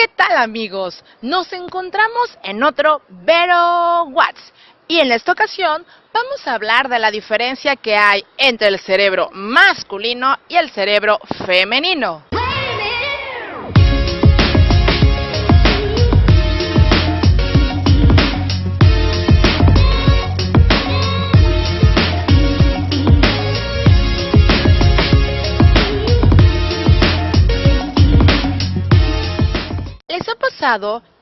¿Qué tal amigos? Nos encontramos en otro Vero Watts y en esta ocasión vamos a hablar de la diferencia que hay entre el cerebro masculino y el cerebro femenino.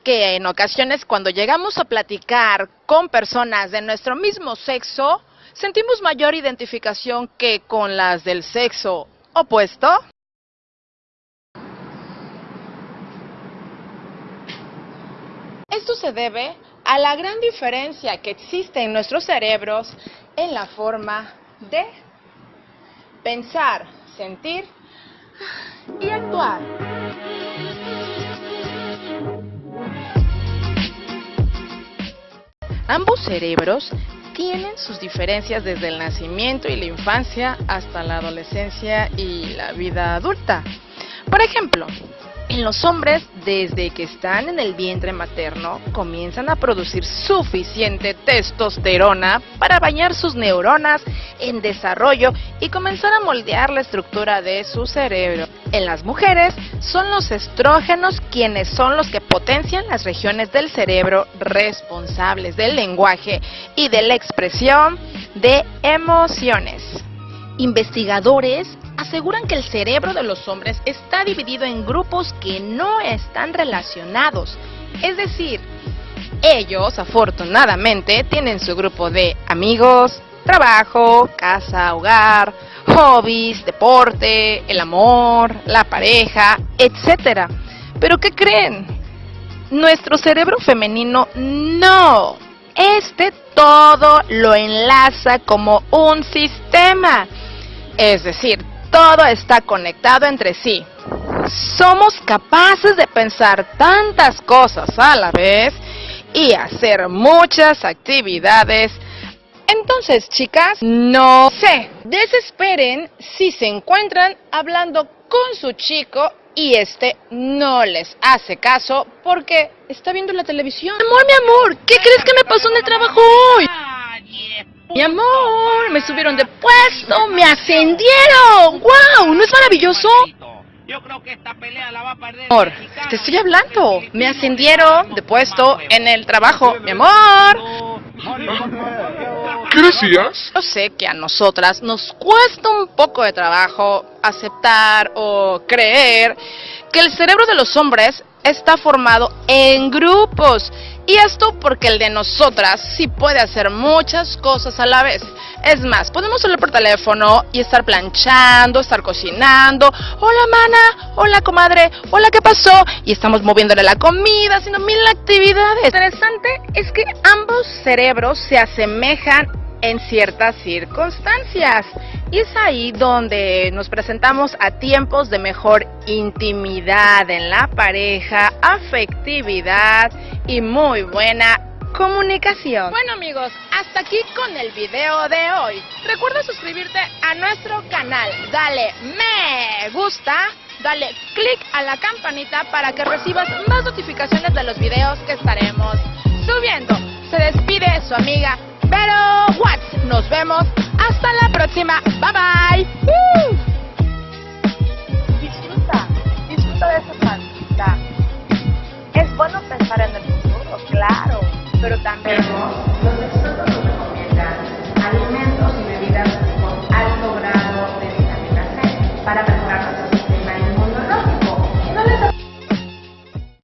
Que en ocasiones cuando llegamos a platicar con personas de nuestro mismo sexo, sentimos mayor identificación que con las del sexo opuesto? Esto se debe a la gran diferencia que existe en nuestros cerebros en la forma de pensar, sentir y actuar. Ambos cerebros tienen sus diferencias desde el nacimiento y la infancia hasta la adolescencia y la vida adulta. Por ejemplo, en los hombres, desde que están en el vientre materno, comienzan a producir suficiente testosterona para bañar sus neuronas en desarrollo y comenzar a moldear la estructura de su cerebro. En las mujeres, son los estrógenos quienes son los que potencian las regiones del cerebro responsables del lenguaje y de la expresión de emociones. Investigadores aseguran que el cerebro de los hombres está dividido en grupos que no están relacionados. Es decir, ellos afortunadamente tienen su grupo de amigos, trabajo, casa, hogar, hobbies, deporte, el amor, la pareja, etc. Pero ¿qué creen? Nuestro cerebro femenino no. Este todo lo enlaza como un sistema. Es decir, todo está conectado entre sí. Somos capaces de pensar tantas cosas a la vez y hacer muchas actividades. Entonces, chicas, no sé, desesperen si se encuentran hablando con su chico y este no les hace caso porque está viendo la televisión. Amor, mi amor, ¿qué crees que me pasó en el trabajo hoy? Mi amor, me subieron de puesto, me ascendieron. ¡Wow! ¿No es maravilloso? Yo creo que esta pelea la va a perder. Amor, te estoy hablando. Me ascendieron de puesto en el trabajo, mi amor. ¿Qué decías? Yo sé que a nosotras nos cuesta un poco de trabajo aceptar o creer que el cerebro de los hombres está formado en grupos y esto porque el de nosotras sí puede hacer muchas cosas a la vez. Es más, podemos hablar por teléfono y estar planchando, estar cocinando. Hola, mana. Hola, comadre. Hola, ¿qué pasó? Y estamos moviéndole la comida, haciendo mil actividades. Lo interesante es que ambos cerebros se asemejan en ciertas circunstancias. Y es ahí donde nos presentamos a tiempos de mejor intimidad en la pareja, afectividad y muy buena comunicación. Bueno amigos, hasta aquí con el video de hoy. Recuerda suscribirte a nuestro canal, dale me gusta, dale click a la campanita para que recibas más notificaciones de los videos que estaremos subiendo. Se despide su amiga pero what? Nos vemos la próxima. Bye bye.